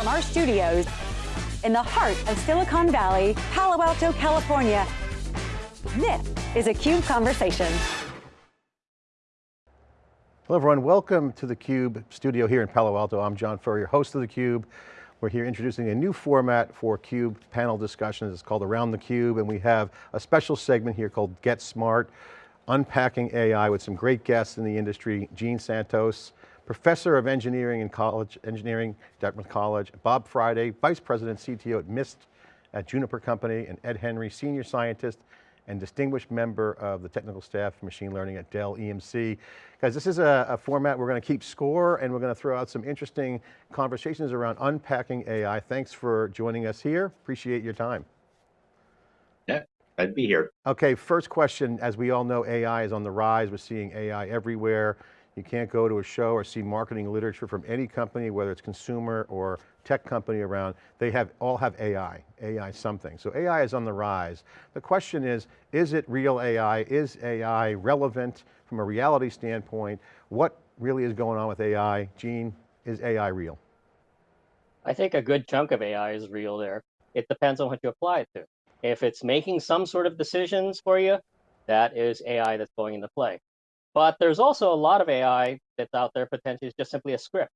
From our studios in the heart of Silicon Valley, Palo Alto, California, this is a CUBE Conversation. Hello everyone, welcome to the CUBE studio here in Palo Alto. I'm John Furrier, host of the Cube. We're here introducing a new format for CUBE panel discussions. It's called Around the Cube, and we have a special segment here called Get Smart, unpacking AI with some great guests in the industry, Gene Santos, Professor of Engineering in College, Engineering, Dartmouth College, Bob Friday, Vice President CTO at Mist at Juniper Company, and Ed Henry, Senior Scientist and Distinguished Member of the Technical Staff for Machine Learning at Dell EMC. Guys, this is a, a format we're going to keep score and we're going to throw out some interesting conversations around unpacking AI. Thanks for joining us here. Appreciate your time. Yeah, I'd be here. Okay, first question, as we all know, AI is on the rise. We're seeing AI everywhere. You can't go to a show or see marketing literature from any company, whether it's consumer or tech company around, they have all have AI, AI something. So AI is on the rise. The question is, is it real AI? Is AI relevant from a reality standpoint? What really is going on with AI? Gene, is AI real? I think a good chunk of AI is real there. It depends on what you apply it to. If it's making some sort of decisions for you, that is AI that's going into play. But there's also a lot of AI that's out there potentially is just simply a script.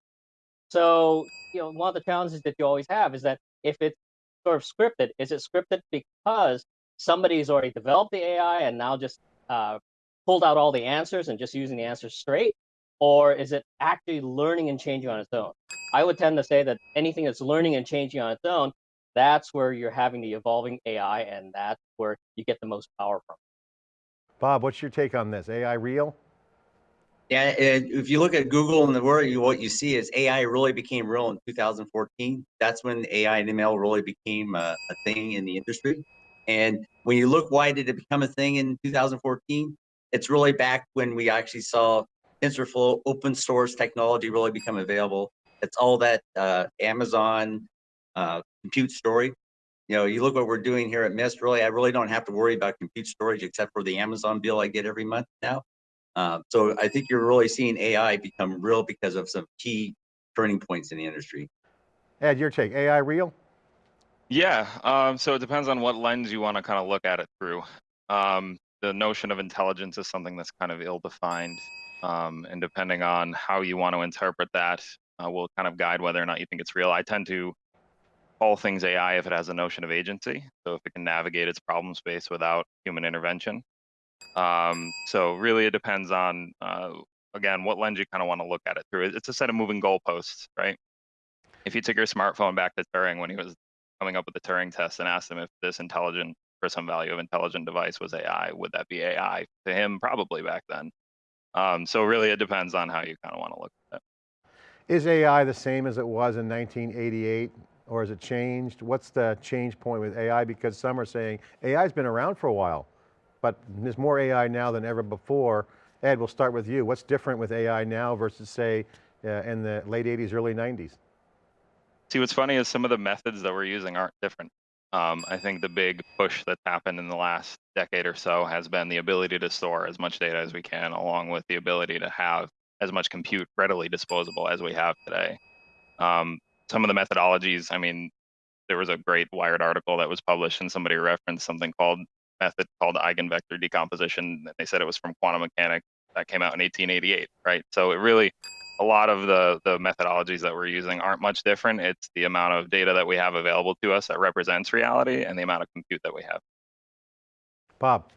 So, you know, one of the challenges that you always have is that if it's sort of scripted, is it scripted because somebody's already developed the AI and now just uh, pulled out all the answers and just using the answers straight? Or is it actually learning and changing on its own? I would tend to say that anything that's learning and changing on its own, that's where you're having the evolving AI and that's where you get the most power from. Bob, what's your take on this? AI real? Yeah, if you look at Google and the word, you, what you see is AI really became real in 2014. That's when AI and ML really became a, a thing in the industry. And when you look, why did it become a thing in 2014? It's really back when we actually saw TensorFlow open source technology really become available. It's all that uh, Amazon uh, compute story. You know, you look what we're doing here at Mist, really, I really don't have to worry about compute storage except for the Amazon bill I get every month now. Uh, so I think you're really seeing AI become real because of some key turning points in the industry. Ed, your take, AI real? Yeah, um, so it depends on what lens you want to kind of look at it through. Um, the notion of intelligence is something that's kind of ill-defined, um, and depending on how you want to interpret that, uh, will kind of guide whether or not you think it's real. I tend to call things AI if it has a notion of agency, so if it can navigate its problem space without human intervention. Um, so really, it depends on uh, again what lens you kind of want to look at it through. It's a set of moving goalposts, right? If you took your smartphone back to Turing when he was coming up with the Turing test and asked him if this intelligent for some value of intelligent device was AI, would that be AI to him? Probably back then. Um, so really, it depends on how you kind of want to look at it. Is AI the same as it was in 1988? Or has it changed? What's the change point with AI? Because some are saying AI's been around for a while but there's more AI now than ever before. Ed, we'll start with you. What's different with AI now versus say uh, in the late 80s, early 90s? See, what's funny is some of the methods that we're using aren't different. Um, I think the big push that's happened in the last decade or so has been the ability to store as much data as we can, along with the ability to have as much compute readily disposable as we have today. Um, some of the methodologies, I mean, there was a great Wired article that was published and somebody referenced something called method called eigenvector decomposition. And they said it was from quantum mechanics that came out in 1888, right? So it really, a lot of the, the methodologies that we're using aren't much different. It's the amount of data that we have available to us that represents reality and the amount of compute that we have. Bob.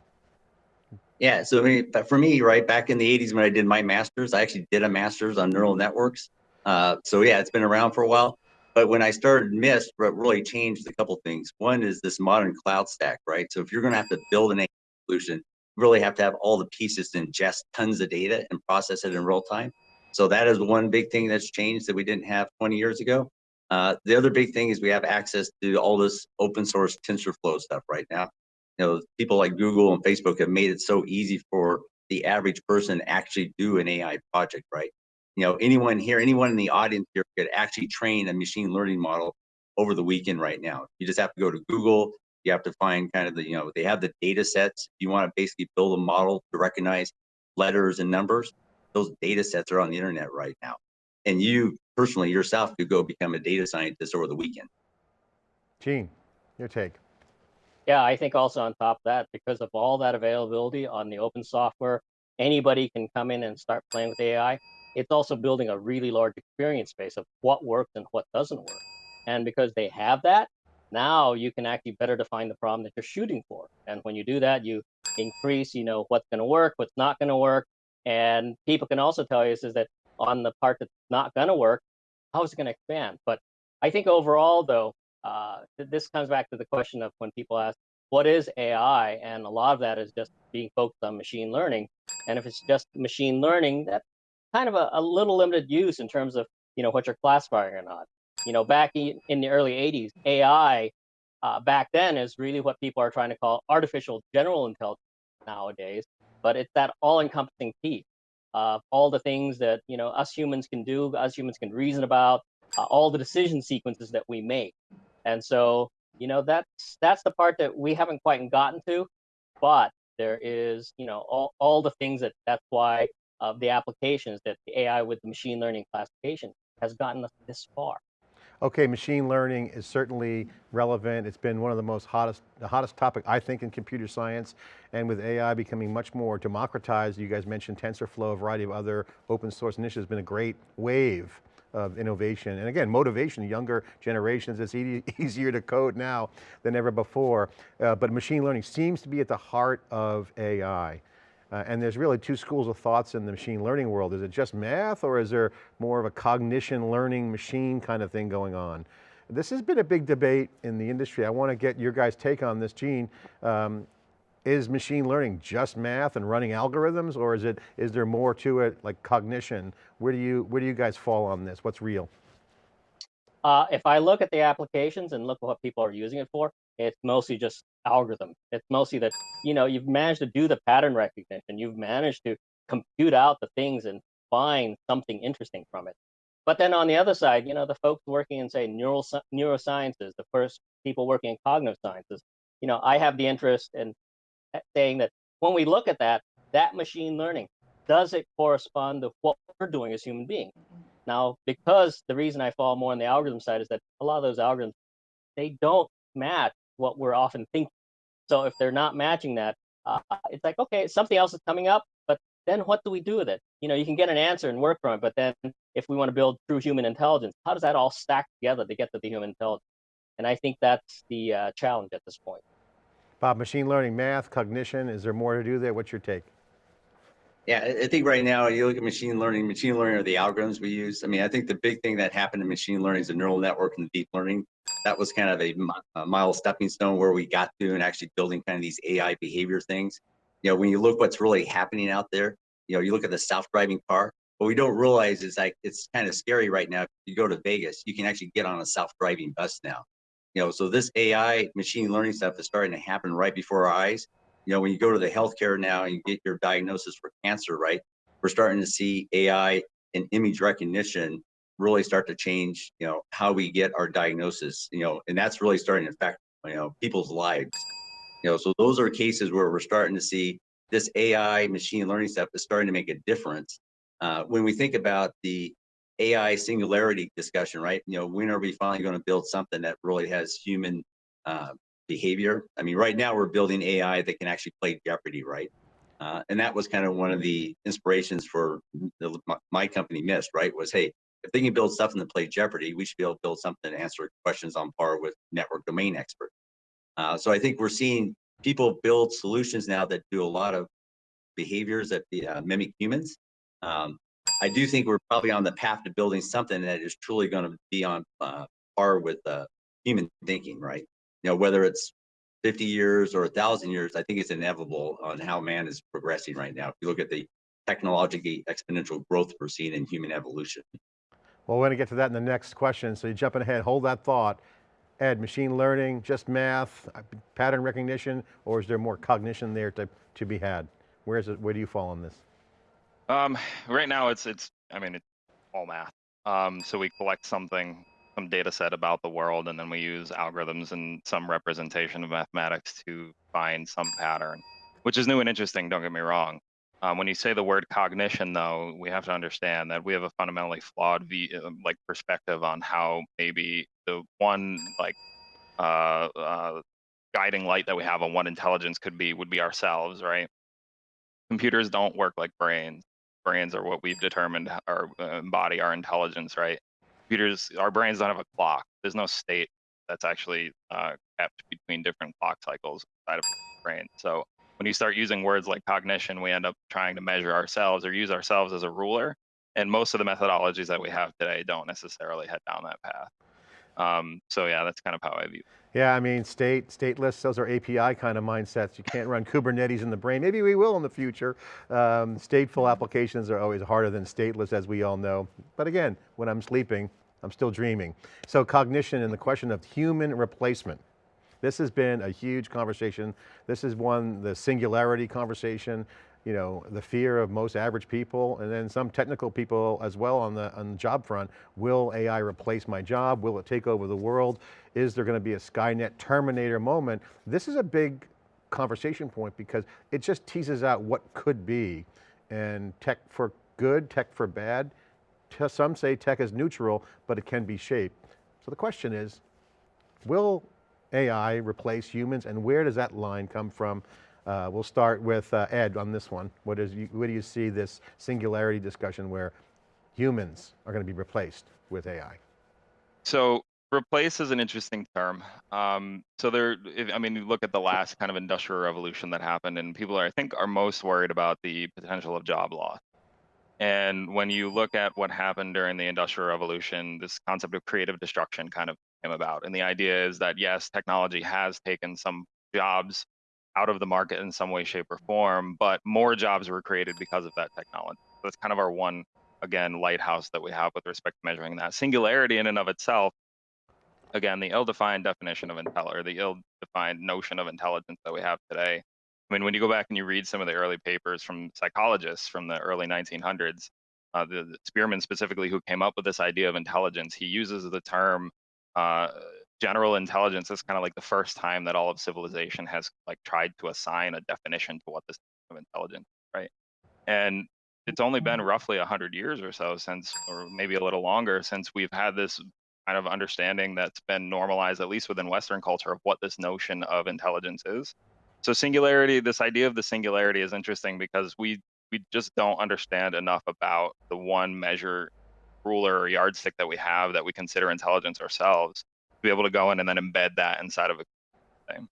Yeah, so I mean, for me, right, back in the 80s when I did my master's, I actually did a master's on neural networks. Uh, so yeah, it's been around for a while. But when I started Mist, what really changed a couple things. One is this modern cloud stack, right? So if you're going to have to build an AI solution, you really have to have all the pieces to ingest tons of data and process it in real time. So that is one big thing that's changed that we didn't have 20 years ago. Uh, the other big thing is we have access to all this open source TensorFlow stuff right now. You know, people like Google and Facebook have made it so easy for the average person to actually do an AI project, right? You know, anyone here, anyone in the audience here could actually train a machine learning model over the weekend right now. You just have to go to Google. You have to find kind of the, you know, they have the data sets. You want to basically build a model to recognize letters and numbers. Those data sets are on the internet right now. and you personally yourself could go become a data scientist over the weekend. Gene, your take. Yeah, I think also on top of that, because of all that availability on the open software, anybody can come in and start playing with AI. It's also building a really large experience base of what works and what doesn't work. And because they have that, now you can actually better define the problem that you're shooting for. And when you do that, you increase, you know, what's going to work, what's not going to work. And people can also tell you is that on the part that's not going to work, how is it going to expand? But I think overall, though, uh, this comes back to the question of when people ask, what is AI? And a lot of that is just being focused on machine learning. And if it's just machine learning, that's kind of a, a little limited use in terms of, you know, what you're classifying or not. You know, back in, in the early 80s, AI uh, back then is really what people are trying to call artificial general intelligence nowadays. But it's that all-encompassing piece of all the things that you know us humans can do, us humans can reason about, uh, all the decision sequences that we make. And so, you know, that's that's the part that we haven't quite gotten to, but there is, you know, all, all the things that that's why of the applications that the AI with the machine learning classification has gotten us this far. Okay, machine learning is certainly relevant. It's been one of the most hottest, the hottest topic, I think, in computer science. And with AI becoming much more democratized, you guys mentioned TensorFlow, a variety of other open source initiatives, been a great wave of innovation. And again, motivation, younger generations, it's e easier to code now than ever before. Uh, but machine learning seems to be at the heart of AI. Uh, and there's really two schools of thoughts in the machine learning world. Is it just math or is there more of a cognition learning machine kind of thing going on? This has been a big debate in the industry. I want to get your guys' take on this, Gene. Um, is machine learning just math and running algorithms or is it is there more to it like cognition? Where do you where do you guys fall on this? What's real? Uh, if I look at the applications and look at what people are using it for, it's mostly just algorithm. It's mostly that, you know, you've managed to do the pattern recognition. You've managed to compute out the things and find something interesting from it. But then on the other side, you know, the folks working in, say, neural, neurosciences, the first people working in cognitive sciences, you know, I have the interest in eh, saying that when we look at that, that machine learning, does it correspond to what we're doing as human beings? Now, because the reason I fall more on the algorithm side is that a lot of those algorithms, they don't match what we're often thinking. So if they're not matching that, uh, it's like, okay, something else is coming up, but then what do we do with it? You know, you can get an answer and work from it, but then if we want to build true human intelligence, how does that all stack together to get to the human intelligence? And I think that's the uh, challenge at this point. Bob, machine learning, math, cognition, is there more to do there? What's your take? Yeah, I think right now you look at machine learning, machine learning are the algorithms we use. I mean, I think the big thing that happened in machine learning is the neural network and deep learning that was kind of a, a mile stepping stone where we got to and actually building kind of these AI behavior things. You know, when you look what's really happening out there, you know, you look at the self-driving car, what we don't realize is like, it's kind of scary right now. If you go to Vegas, you can actually get on a self-driving bus now. You know, so this AI machine learning stuff is starting to happen right before our eyes. You know, when you go to the healthcare now and you get your diagnosis for cancer, right? We're starting to see AI and image recognition really start to change, you know, how we get our diagnosis, you know, and that's really starting to affect, you know, people's lives. You know, so those are cases where we're starting to see this AI machine learning stuff is starting to make a difference. Uh, when we think about the AI singularity discussion, right? You know, when are we finally going to build something that really has human uh, behavior? I mean, right now we're building AI that can actually play Jeopardy, right? Uh, and that was kind of one of the inspirations for the, my, my company, Mist, right? Was hey, if they can build something to play Jeopardy, we should be able to build something to answer questions on par with network domain experts Uh, so I think we're seeing people build solutions now that do a lot of behaviors that uh, mimic humans. Um, I do think we're probably on the path to building something that is truly going to be on uh, par with uh, human thinking, right? You know, whether it's 50 years or a thousand years, I think it's inevitable on how man is progressing right now. If you look at the technologically exponential growth we're seeing in human evolution. Well, we're going to get to that in the next question, so you're jumping ahead, hold that thought. Ed, machine learning, just math, uh, pattern recognition, or is there more cognition there to, to be had? Where is it, where do you fall on this? Um, right now it's, it's, I mean, it's all math. Um, so we collect something, some data set about the world, and then we use algorithms and some representation of mathematics to find some pattern, which is new and interesting, don't get me wrong. Um, when you say the word cognition, though, we have to understand that we have a fundamentally flawed uh, like perspective on how maybe the one like uh, uh, guiding light that we have on what intelligence could be would be ourselves, right? Computers don't work like brains. Brains are what we've determined are uh, embody our intelligence, right? Computers, our brains don't have a clock. There's no state that's actually uh, kept between different clock cycles inside of the brain. So when you start using words like cognition, we end up trying to measure ourselves or use ourselves as a ruler. And most of the methodologies that we have today don't necessarily head down that path. Um, so yeah, that's kind of how I view. It. Yeah, I mean, state, stateless, those are API kind of mindsets. You can't run Kubernetes in the brain. Maybe we will in the future. Um, stateful applications are always harder than stateless, as we all know. But again, when I'm sleeping, I'm still dreaming. So cognition and the question of human replacement. This has been a huge conversation. This is one, the singularity conversation, you know, the fear of most average people and then some technical people as well on the, on the job front. Will AI replace my job? Will it take over the world? Is there going to be a Skynet Terminator moment? This is a big conversation point because it just teases out what could be and tech for good, tech for bad. Some say tech is neutral, but it can be shaped. So the question is, will AI replace humans and where does that line come from? Uh, we'll start with uh, Ed on this one. What is, where do you see this singularity discussion where humans are going to be replaced with AI? So replace is an interesting term. Um, so there, if, I mean, you look at the last kind of industrial revolution that happened and people are, I think are most worried about the potential of job loss. And when you look at what happened during the industrial revolution, this concept of creative destruction kind of came about. And the idea is that yes, technology has taken some jobs out of the market in some way, shape, or form, but more jobs were created because of that technology. So that's kind of our one, again, lighthouse that we have with respect to measuring that. Singularity in and of itself, again, the ill-defined definition of intel or the ill-defined notion of intelligence that we have today. I mean, when you go back and you read some of the early papers from psychologists from the early 1900s, uh, the, the Spearman specifically, who came up with this idea of intelligence, he uses the term uh, general intelligence is kind of like the first time that all of civilization has like tried to assign a definition to what this of intelligence, right? And it's only been mm-hmm. roughly 100 years or so since, or maybe a little longer, since we've had this kind of understanding that's been normalized, at least within Western culture, of what this notion of intelligence is. So singularity, this idea of the singularity is interesting because we we just don't understand enough about the one measure ruler or yardstick that we have that we consider intelligence ourselves be able to go in and then embed that inside of a thing.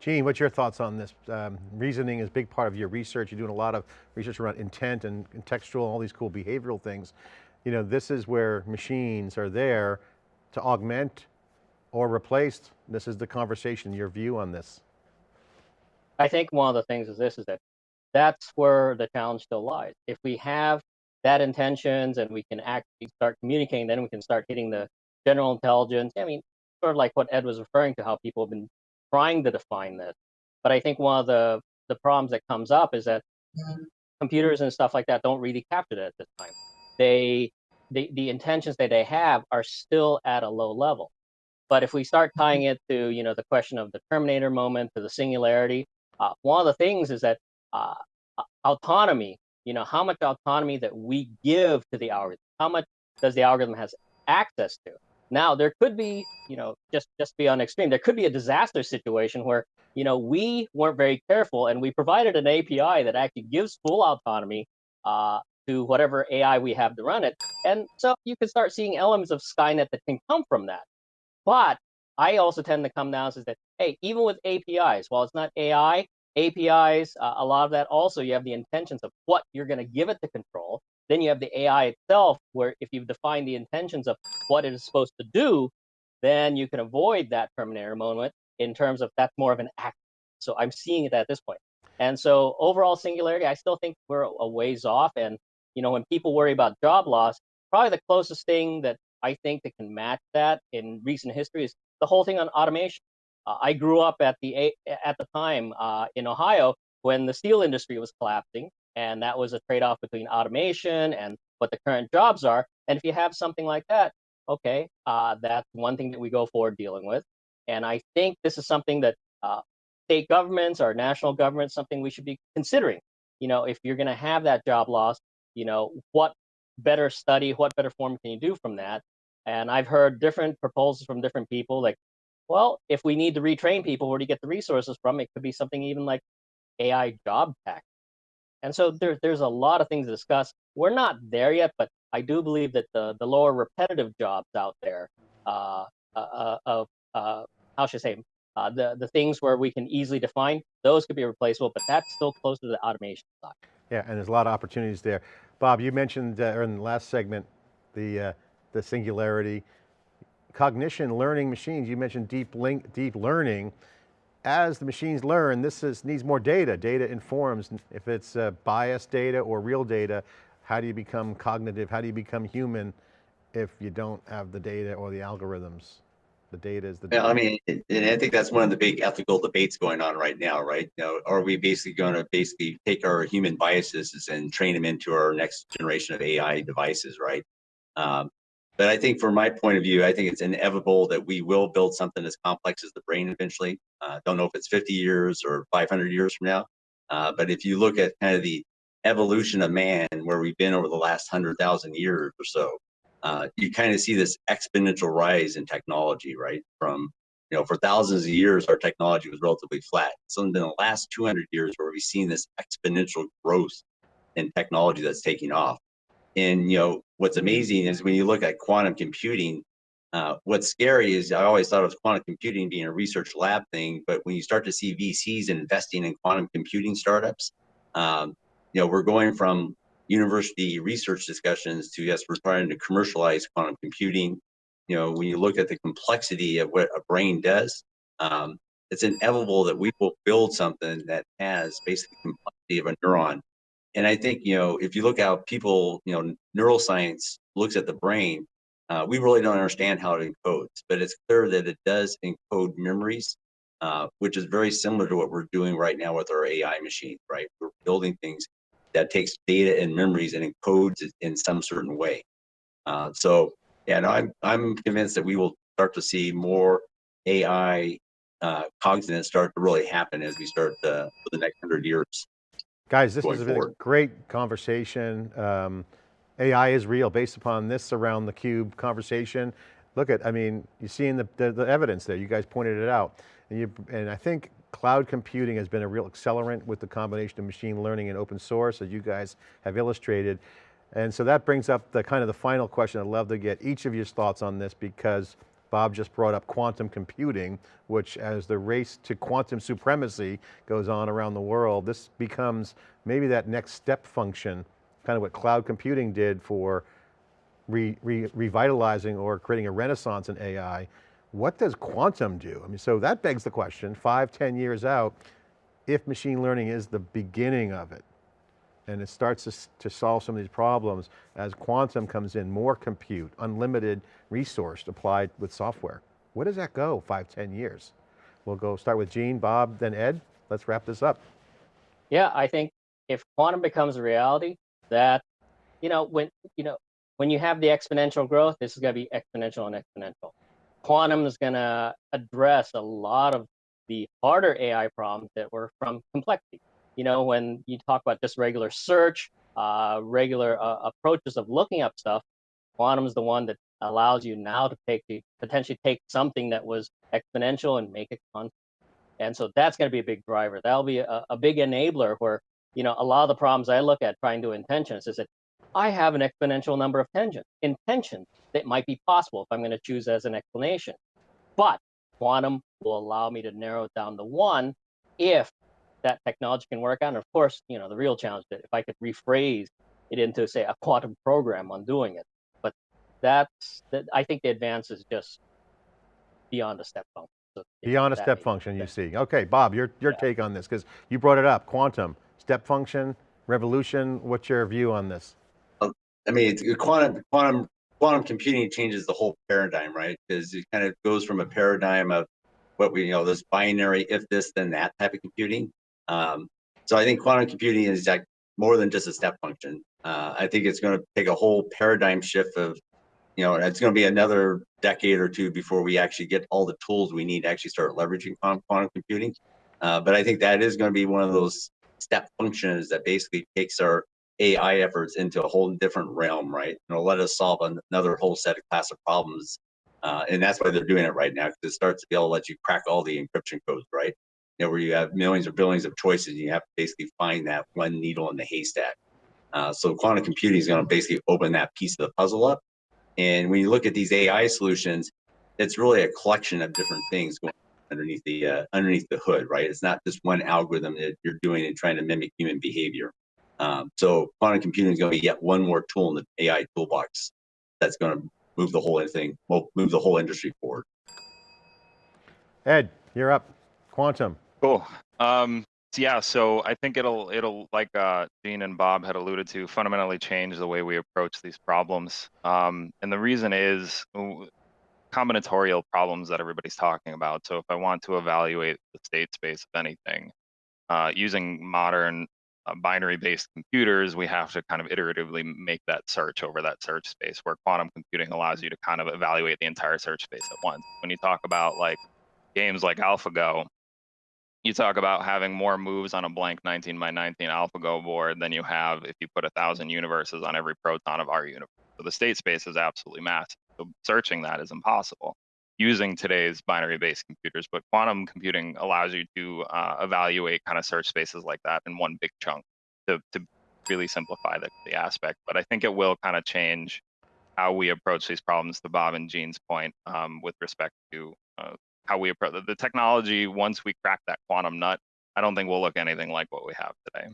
Gene, what's your thoughts on this? Um, reasoning is a big part of your research. You're doing a lot of research around intent and, and textual, all these cool behavioral things. You know, this is where machines are there to augment or replace. This is the conversation, your view on this. I think one of the things is this, is that that's where the challenge still lies. If we have that intentions and we can actually start communicating, then we can start hitting the general intelligence. I mean, sort of like what Ed was referring to, how people have been trying to define this. But I think one of the, the problems that comes up is that computers and stuff like that don't really capture that at this time. They, the, the intentions that they have are still at a low level. But if we start tying it to, you know, the question of the Terminator moment, to the singularity, uh, one of the things is that uh, autonomy you know, how much autonomy that we give to the algorithm, how much does the algorithm has access to. Now, there could be, you know, just just be on extreme, there could be a disaster situation where, you know, we weren't very careful and we provided an API that actually gives full autonomy uh, to whatever AI we have to run it. And so you can start seeing elements of Skynet that can come from that. But I also tend to come down to that, hey, even with APIs, while it's not AI, APIs, uh, a lot of that also you have the intentions of what you're going to give it to control. Then you have the AI itself, where if you've defined the intentions of what it is supposed to do, then you can avoid that Terminator moment in terms of that's more of an act. So I'm seeing it at this point. And so overall singularity, I still think we're a ways off. And you know, when people worry about job loss, probably the closest thing that I think that can match that in recent history is the whole thing on automation. Uh, I grew up at the at the time uh, in Ohio when the steel industry was collapsing, and that was a trade-off between automation and what the current jobs are. And if you have something like that, okay, uh, that's one thing that we go forward dealing with. And I think this is something that uh, state governments or national governments, something we should be considering. you know, if you're going to have that job loss, you know, what better study, what better form can you do from that? And I've heard different proposals from different people, like, well, if we need to retrain people, where do you get the resources from? It could be something even like AI job tech. And so there, there's a lot of things to discuss. We're not there yet, but I do believe that the, the lower repetitive jobs out there, uh, uh, uh, uh how should I say, uh, the, the things where we can easily define, those could be replaceable, but that's still close to the automation side. Yeah, and there's a lot of opportunities there. Bob, you mentioned uh, in the last segment, the, uh, the singularity, cognition, learning machines, you mentioned deep, link, deep learning. As the machines learn, this is, needs more data. Data informs, if it's uh, biased data or real data, how do you become cognitive? How do you become human if you don't have the data or the algorithms? The data is the data. Yeah, I mean, and I think that's one of the big ethical debates going on right now, right? You know, are we basically going to basically take our human biases and train them into our next generation of AI devices, right? Um, but I think from my point of view, I think it's inevitable that we will build something as complex as the brain eventually. Uh, don't know if it's 50 years or 500 years from now. Uh, but if you look at kind of the evolution of man, where we've been over the last 100,000 years or so, uh, you kind of see this exponential rise in technology, right? From, you know, for thousands of years, our technology was relatively flat. So in the last 200 years, where we've seen this exponential growth in technology that's taking off. And you know what's amazing is when you look at quantum computing, uh, what's scary is I always thought of quantum computing being a research lab thing, but when you start to see VCs investing in quantum computing startups, um, you know we're going from university research discussions to yes, we're trying to commercialize quantum computing. You know, when you look at the complexity of what a brain does, um, it's inevitable that we will build something that has basically the complexity of a neuron and I think, you know, if you look how people, you know, neuroscience looks at the brain, uh, we really don't understand how it encodes, but it's clear that it does encode memories, uh, which is very similar to what we're doing right now with our AI machine, right? We're building things that takes data and memories and encodes it in some certain way. Uh, so, yeah, no, I'm, I'm convinced that we will start to see more AI uh, cognizance start to really happen as we start uh, for the next hundred years. Guys, this has been a great conversation. Um, AI is real based upon this around the cube conversation. Look at, I mean, you're seeing the, the, the evidence there. You guys pointed it out. And, you, and I think cloud computing has been a real accelerant with the combination of machine learning and open source as you guys have illustrated. And so that brings up the kind of the final question. I'd love to get each of your thoughts on this because Bob just brought up quantum computing, which as the race to quantum supremacy goes on around the world, this becomes maybe that next step function, kind of what cloud computing did for re, re, revitalizing or creating a renaissance in AI. What does quantum do? I mean, so that begs the question, five, ten years out, if machine learning is the beginning of it, and it starts to, to solve some of these problems as quantum comes in, more compute, unlimited resource applied with software. Where does that go five, ten years? We'll go start with Gene, Bob, then Ed. Let's wrap this up. Yeah, I think if quantum becomes a reality, that, you know, when, you know, when you have the exponential growth, this is going to be exponential and exponential. Quantum is going to address a lot of the harder AI problems that were from complexity you know, when you talk about just regular search, uh, regular uh, approaches of looking up stuff, quantum is the one that allows you now to take the potentially take something that was exponential and make it constant. And so that's going to be a big driver. That'll be a, a big enabler where, you know, a lot of the problems I look at trying to intentions is that I have an exponential number of tangents, intentions that might be possible if I'm going to choose as an explanation. But quantum will allow me to narrow it down to one if that technology can work on. And of course, you know, the real challenge that if I could rephrase it into say a quantum program on doing it. But that's that I think the advance is just beyond a step function. So beyond a step function you see. Okay, Bob, your, your yeah. take on this, because you brought it up, quantum, step function, revolution, what's your view on this? Um, I mean, quantum, quantum, quantum computing changes the whole paradigm, right? Because it kind of goes from a paradigm of what we, you know, this binary, if this, then that type of computing um, so I think quantum computing is like more than just a step function. Uh, I think it's going to take a whole paradigm shift of, you know, it's going to be another decade or two before we actually get all the tools we need to actually start leveraging quantum, quantum computing. Uh, but I think that is going to be one of those step functions that basically takes our AI efforts into a whole different realm, right? It'll let us solve an- another whole set of class of problems. Uh, and that's why they're doing it right now, because it starts to be able to let you crack all the encryption codes, right? You know, where you have millions or billions of choices, you have to basically find that one needle in the haystack. Uh, so quantum computing is going to basically open that piece of the puzzle up. And when you look at these AI solutions, it's really a collection of different things going underneath the uh, underneath the hood, right? It's not just one algorithm that you're doing and trying to mimic human behavior. Um, so quantum computing is going to be yet one more tool in the AI toolbox that's going to move the whole thing, move the whole industry forward. Ed, you're up. Quantum. Cool. Um, yeah, so I think it'll it'll like uh, Gene and Bob had alluded to, fundamentally change the way we approach these problems. Um, and the reason is combinatorial problems that everybody's talking about. So if I want to evaluate the state space of anything, uh, using modern uh, binary-based computers, we have to kind of iteratively make that search over that search space. Where quantum computing allows you to kind of evaluate the entire search space at once. When you talk about like games like AlphaGo, you talk about having more moves on a blank 19 by 19 AlphaGo board than you have if you put a thousand universes on every proton of our universe. So the state space is absolutely massive. So searching that is impossible using today's binary-based computers. But quantum computing allows you to uh, evaluate kind of search spaces like that in one big chunk to, to really simplify the, the aspect. But I think it will kind of change how we approach these problems. To Bob and Gene's point, um, with respect to uh, how we approach the technology once we crack that quantum nut i don't think we'll look anything like what we have today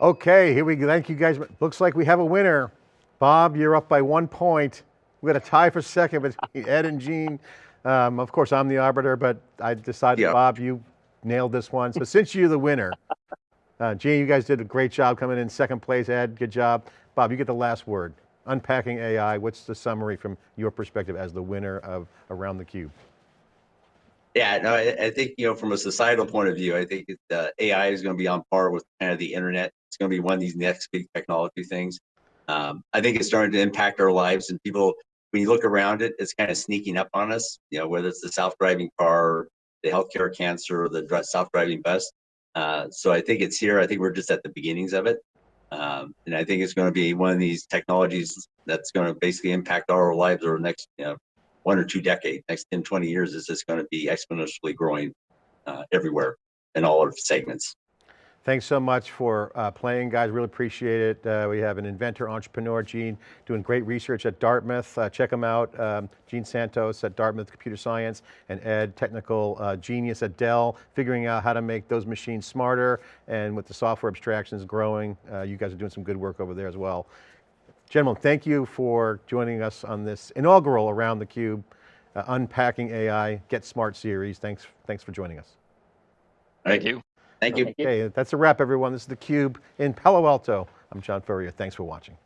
Okay, here we go. Thank you guys. Looks like we have a winner. Bob, you're up by one point. We got a tie for second between Ed and Gene. Um, of course, I'm the arbiter, but I decided, Yeah. Bob, you nailed this one. So since you're the winner, uh, Gene, you guys did a great job coming in second place. Ed, good job. Bob, you get the last word. Unpacking AI, what's the summary from your perspective as the winner of Around the Cube? Yeah, no, I, I think you know from a societal point of view, I think uh, AI is going to be on par with kind of the internet. It's going to be one of these next big technology things. Um, I think it's starting to impact our lives, and people, when you look around it, it's kind of sneaking up on us. You know, whether it's the self-driving car, the healthcare cancer, or the self-driving bus. Uh, so I think it's here. I think we're just at the beginnings of it, um, and I think it's going to be one of these technologies that's going to basically impact our lives over the next you know, one or two decades, next 10, 20 years, is just going to be exponentially growing uh, everywhere in all our segments. Thanks so much for uh, playing, guys. Really appreciate it. Uh, we have an inventor, entrepreneur, Gene, doing great research at Dartmouth. Uh, check him out, um, Gene Santos at Dartmouth Computer Science, and Ed, technical uh, genius at Dell, figuring out how to make those machines smarter. And with the software abstractions growing, uh, you guys are doing some good work over there as well. Gentlemen, thank you for joining us on this inaugural Around the Cube, uh, Unpacking AI, Get Smart series. Thanks, thanks for joining us. Thank you Thank you. Thank you. Okay, that's a wrap everyone. This is theCUBE in Palo Alto. I'm John Furrier, thanks for watching.